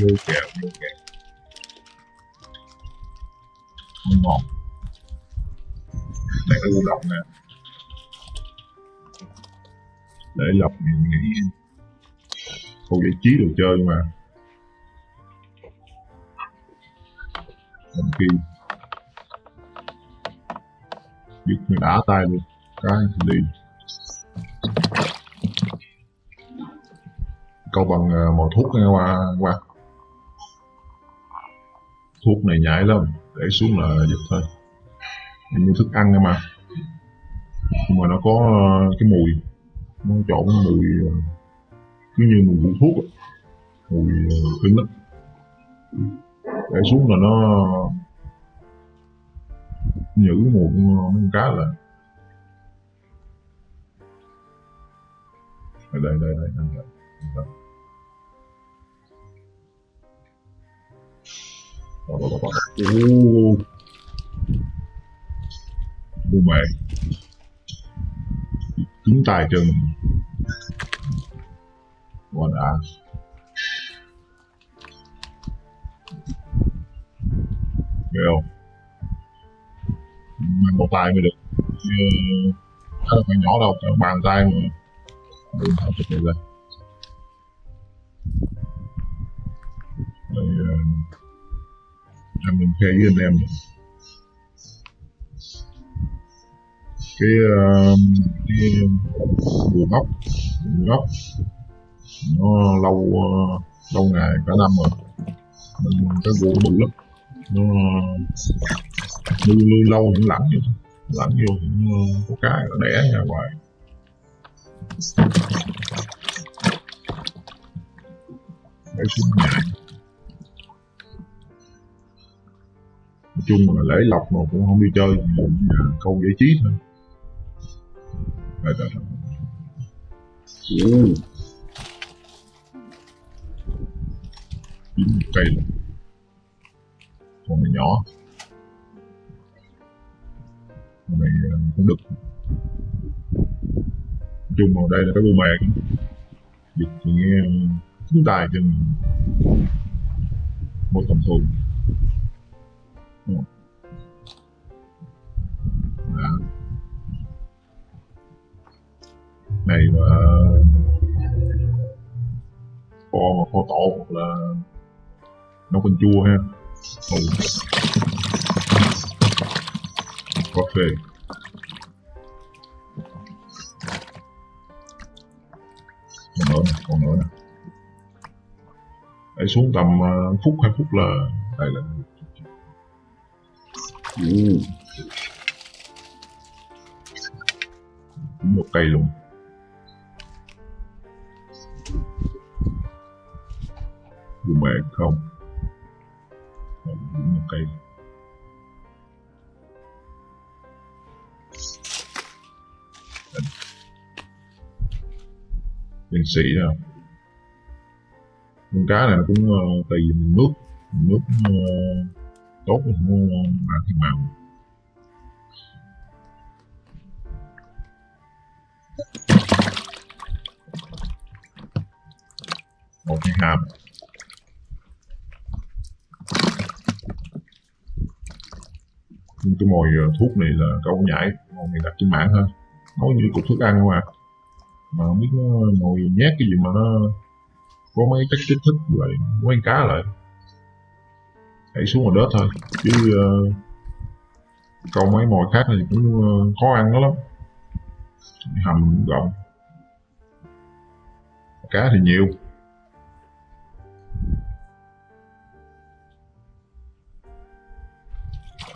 vô kèo vô kèo không ngon đây cái lưu động nè. Để lập mình nghĩ. Khu giải trí đồ chơi mà. Thậm kỳ biết mình đá tay luôn. Cái đi. Câu bằng ờ, uh, màu thuốc nha qua qua thuốc này nhảy lắm để xuống là giật thôi như thức ăn mà nhưng mà nó có ờ, cái mùi nó trộn mùi ờ, cứ như mùi thuốc mùi ờ, kinh lắm để xuống là nó nhử mùi con cá là đây đây đây đây, đây. đây. Đó, đó, đó. Ô. Ô Cứng tài chân Quá đã Nghe không? Mang một tay mới được. Chứ Không phải nhỏ đâu, bàn tay mà. Đừng thảo chụp này lên là mình khoe với anh em cái uh, cái bùi gốc bùi gốc nó lâu uh, lâu ngày cả năm rồi. Mình cái bùa bự lắm. Nó nuôi nuôi lâu cũng lẳng vô lẳng vô cũng có cái nó đẻ ra ngoài để xuống nhà nói chung là lễ lộc mà cũng không đi chơi câu giải trí thôi. Chín một cây luôn con này nhỏ. Con này cũng được. Nói chung vào đây là cái bô mè dịch thì nghe chúng tài chân một tầm thường này mà kho mà kho tổ hoặc là nấu canh chua ha ừ. cà phê còn nữa nè còn nữa nè để xuống tầm à, phút, hai phút là đây là ừ. Cây luôn. Dù mẹ không? Đúng một cây. Đèn sĩ nào con cá này cũng uh, tùy nước nước uh, tốt thì uh, bán thì bằng một cái hàm cái mồi ờ, thuốc này là câu nhảy mồi này đặt trên mạng thôi. Nói như cục thức ăn mà mà không biết nó mồi nhét cái gì mà nó có mấy chất kích thích vậy mấy cá lại. Hãy xuống mà đớt thôi. Chứ ờ, uh, câu mấy mồi khác thì cũng uh, khó ăn đó lắm. Hầm rộng, cá thì nhiều.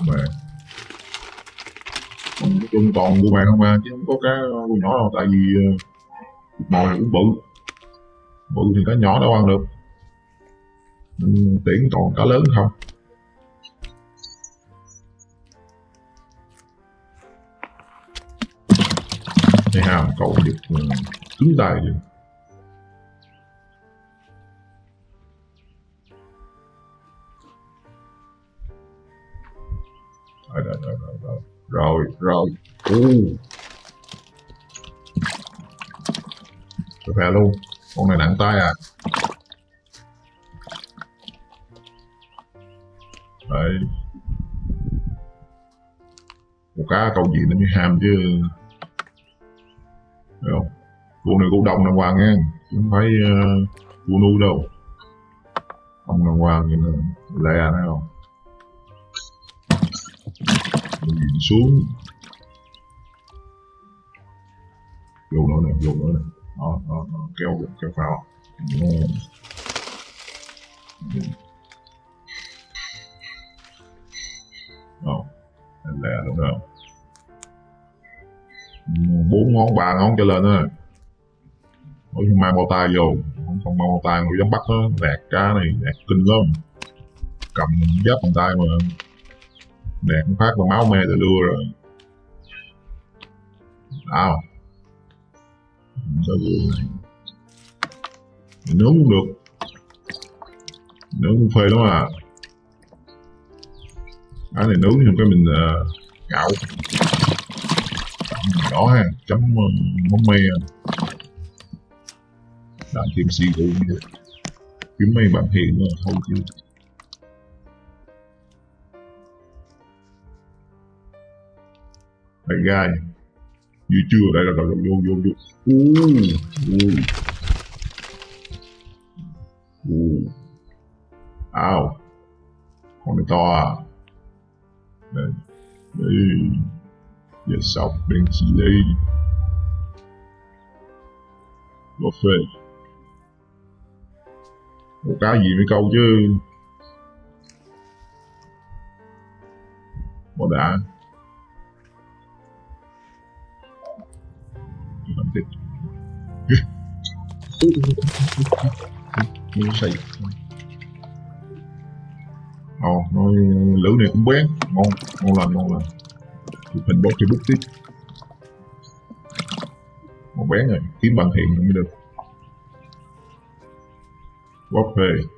Mà nói chung toàn mua bạn không à chứ không có cá mua nhỏ đâu, tại vì ờ, bò mồi cũng bự. Bự thì cá nhỏ đâu ăn được. Nên tiễn toàn cá lớn không. Cái hàm cậu được ờ, cứng tay được rồi rồi rồi rồi rồi rồi rồi Cà phê luôn con này nặng tay à? Đấy một cá câu gì nó mới ham chứ Thấy không? Cua này cô đồng đàng hoàng nha chứ không phải uh, cô nu đâu. Đồng đàng hoàng vậy nè lẹ thấy không? Xuống. Vô nữa nè vô nữa nè. Đó, đó, đó kéo kéo vào. Đó. Lẹ đúng không bốn ngón ba ngón trở lên á mỗi khi mang bao tay vô. Không không mang bao tay người dám bắt nó đẹt cá này đẹt kinh lắm. Cầm giáp bằng tay mà đẹt phát là máu me từ đua rồi. Nào sao vừa này nướng cũng được. Nướng cũng phê lắm à. Cái này nướng thì ờ, cái mình uh, gạo. Đó ha chấm uh, mắm me à. làm thêm xì gù kiếm mấy bạn hiền thôi chứ. Đại gai. Như chưa, đây là rồi vô vô vô. Uuuu Uuuu Ao. Con này to à. Đây Đây. Giờ sọc bên chỉ đây Lột phê. Một cá gì mới câu chứ? Bỏ đã. Xây Ồ, nồi lửa này cũng bén. Ngon, ngon lành, ngon lành. Chụp hình bot cho bút tiếp. Ngon bén rồi, kiếm bằng hiện mới được. Bot về.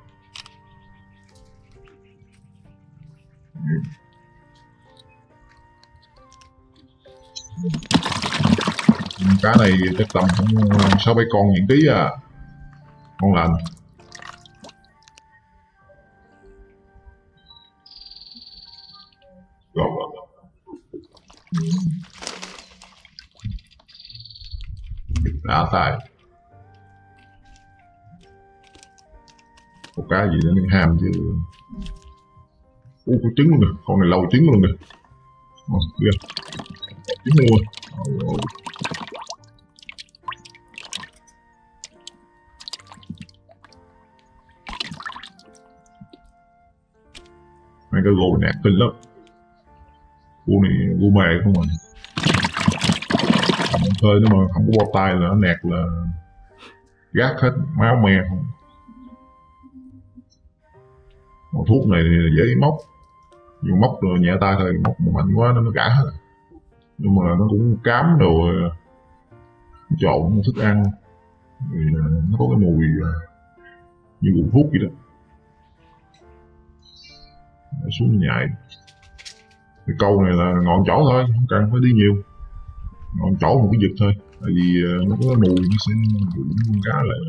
Cá này chắc tầm cũng ờ, sáu bảy con những tí à. Ngon lành. Rồi đã tài một cá gì đó nó ham chứ. Ủa, có trứng luôn nè. Con này lâu trứng luôn nè. Trứng luôn. Ồ, cái gỗ nẹt kinh lắm. Gỗ này gỗ mè không à. Không nhưng mà không có bao tay là nó nẹt là gác hết máu me không. Một thuốc này thì dễ móc. Nhưng móc rồi nhẹ tay thôi móc mạnh quá nó nó cả hết à. nhưng mà nó cũng cám đồ trộn thức ăn. Thì nó có cái mùi à, như gù thuốc vậy đó xuống nhại cái câu này là ngọn chỗ thôi không cần phải đi nhiều. Ngọn chỗ một cái giật thôi tại vì ờ, nó có mùi nó sẽ dụ cá lại.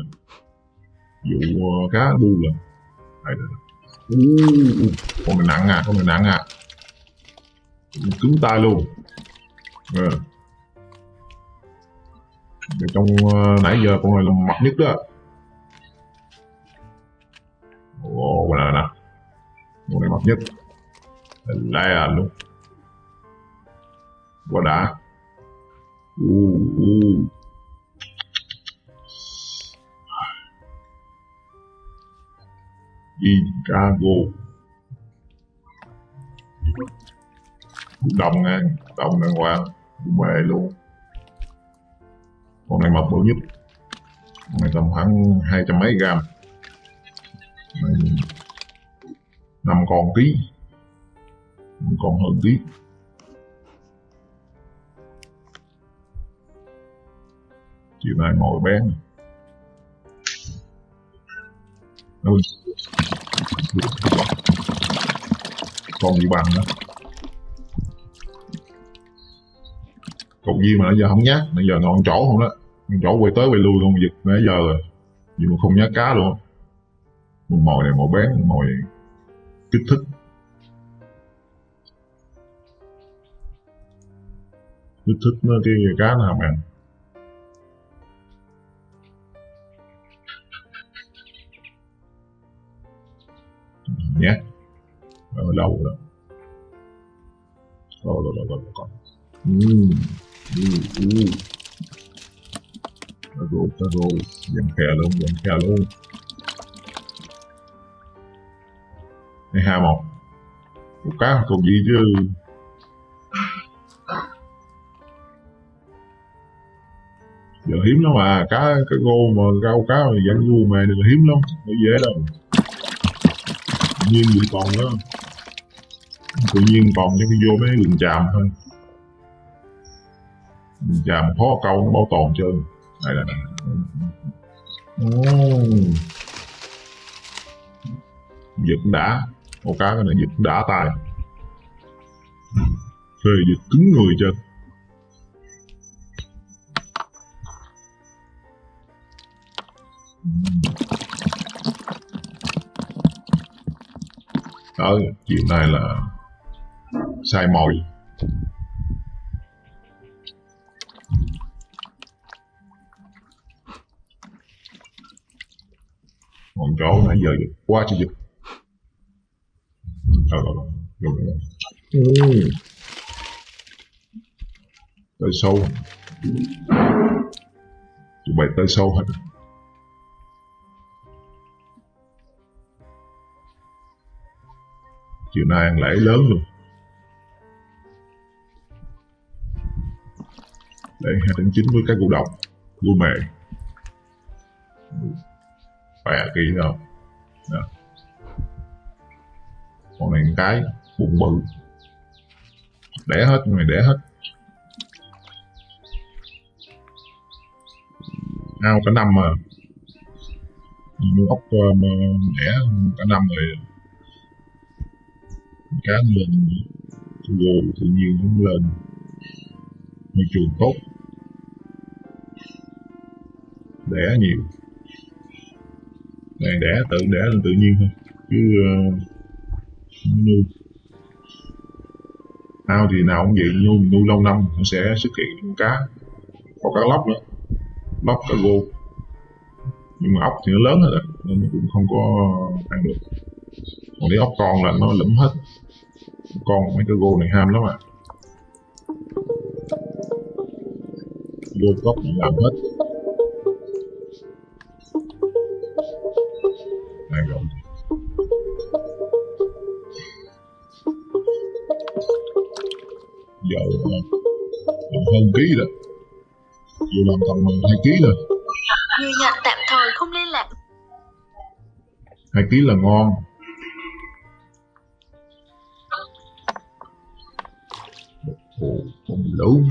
Dụ ờ, cá bu lên. Đây là con này nặng à con này nặng à. Cứng tay luôn. À. trong uh, nãy giờ con này là mặt nhất đó. Ồ con này nè con này mập nhất lại à luôn quá đã uh, uh. Chicago đồng nha đồng đàng hoàng bề luôn. Con này mập bự nhất. Con này tầm khoảng hai trăm mấy gram năm con tí. Còn hơn tí. Chiều nay ngồi bé, Ôi. còn gì bằng đó. Cục gì mà nãy giờ không nhát? Nãy giờ ngọn chỗ không đó. Ngọn chỗ quay tới quay lui không giật nãy giờ rồi. Nhưng mà không nhát cá luôn. Mồi này mồi bén mồi kích thích kích thích nó cái cá nó hàm ăn nhé ở lâu rồi lâu rồi lâu rồi con ừ ừ ừ. Ta rồi ta rồi dành kè luôn dành kè luôn. Hay hai một. Một cá còn gì chứ giờ hiếm lắm mà cá cái gô mà rau cá mà dạng gô mà là hiếm lắm không dễ đâu. Tự nhiên bị còn đó. Tự nhiên còn cho cái vô mấy đường chàm thôi. Đường chàm khó câu, nó bảo toàn trơn đây là oh. giật đã một cá cái này giật đã tài, phê giật cứng người chân đó chiều nay là sai mồi. Còn chỗ nãy giờ giật quá chứ dịch rồi rồi rồi rồi ừ. tới sâu. Tụi bị tới sâu hết chiều nay ăn lễ lớn luôn. Lễ hai tháng chín với các cụ độc vua mẹ khỏe kỹ rồi đó. con này cái, bụng bự đẻ hết mày đẻ hết. Ao cả năm mà nuôi ốc ờ, mà đẻ cả năm rồi. Cá lên gồ thì nhiều cũng lên. Môi trường tốt. Đẻ nhiều. Này đẻ tự đẻ lên tự nhiên thôi. Chứ uh, nuôi ao thì nào cũng vậy nuôi, nuôi lâu năm nó sẽ xuất hiện con cá có cá lóc nữa. Lóc cá gô. Nhưng mà ốc thì nó lớn rồi nên nó cũng không có ăn được. Còn cái ốc con là nó lẫm hết. Con mấy cái gô này ham lắm à gô gốc làm hết. Này rồi. Giờ làm hơn ký rồi. Giờ làm tầm hai ký rồi Người nhận tạm thời không liên lạc. Hai ký là ngon. Ồ, con lũ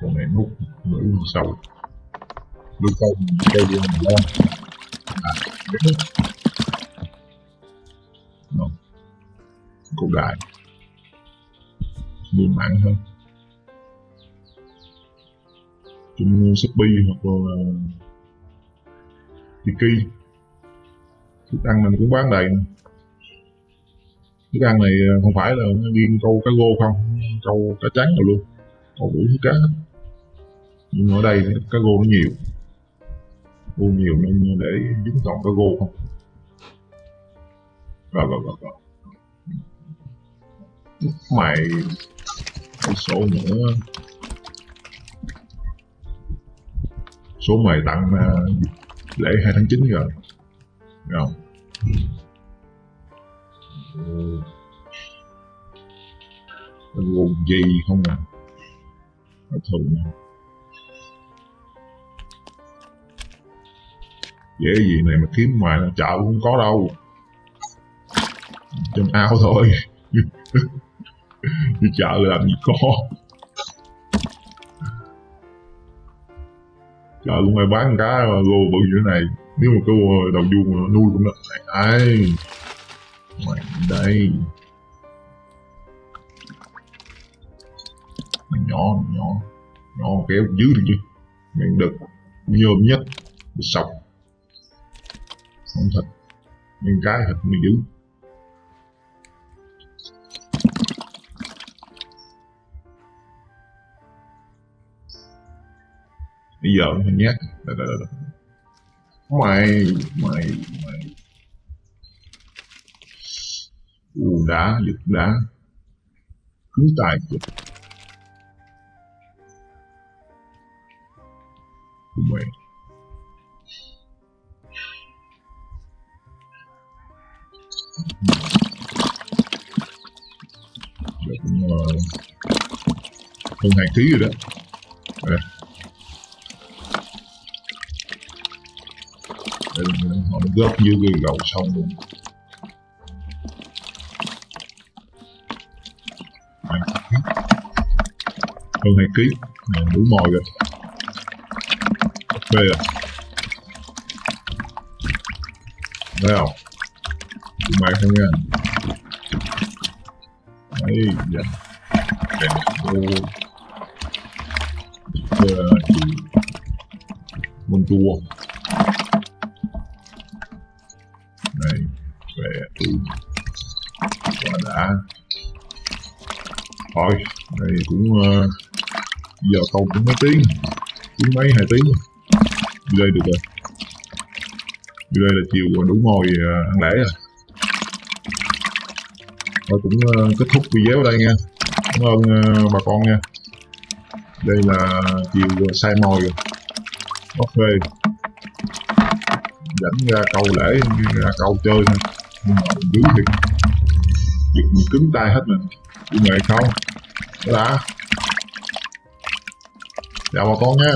con này nút lũ sâu đi câu cây đi mình lên à biết Đó. cô đại, nuôi mặn hơn. Trên Shopee hoặc là Tiki. Thức ăn mình cũng bán đầy. Thức ăn này à, không phải là riêng câu cá gô không câu cá trắng rồi luôn. Câu đủ thứ cá. Nhưng ở đây cá gô nó nhiều gô nhiều nên để dính còn cái gô. Không rồi rồi rồi rồi mày cái số nữa. Số mày tặng uh, lễ 2 tháng 9 rồi. Rồi nguồn gì không à? Thường dễ gì này mà kiếm ngoài chợ cũng có đâu. Trong ao thôi. Đi chợ làm gì có. Chợ cũng phải bán cá mà, lô bự như thế này. Nếu mà cái đầu vuông mà nuôi cũng được. Ai? Mày đây. Mày nhỏ nhỏ. Nhỏ kéo dưới được chứ. Mày được. Nhôm nhất. Sọc không thịt nhưng cái thịt mới dữ. Bây giờ mình nhát. Đợi, đợi, đợi. mày mày mày u đá giật đá. Cứng tài giật. Mày. Cũng hơn hai ký rồi đó. Đây. Đây, họ góp như cái gầu xong luôn. Hơn hai ký. Này, đủ mồi rồi. Ok à. Thấy không? Mày không nha đấy à? dạ đèn ô giờ thì môn tua này về tôi, và đã. Thôi này cũng uh, giờ câu cũng mấy tiếng. Cũng mấy hai tiếng. Đi đây được rồi. Đi đây là chiều đủ mồi uh, ăn lễ rồi tôi cũng ờ, kết thúc video ở đây nha. Cảm ơn ờ, bà con nha. Đây là chiều ờ, sai mồi rồi. Bóc phê dẫn ra câu lễ, ra câu chơi thôi. Nhưng mà dữ thiệt việc mình cứng tay hết mình. Nhưng mệt không? Đó đã chào bà con nha.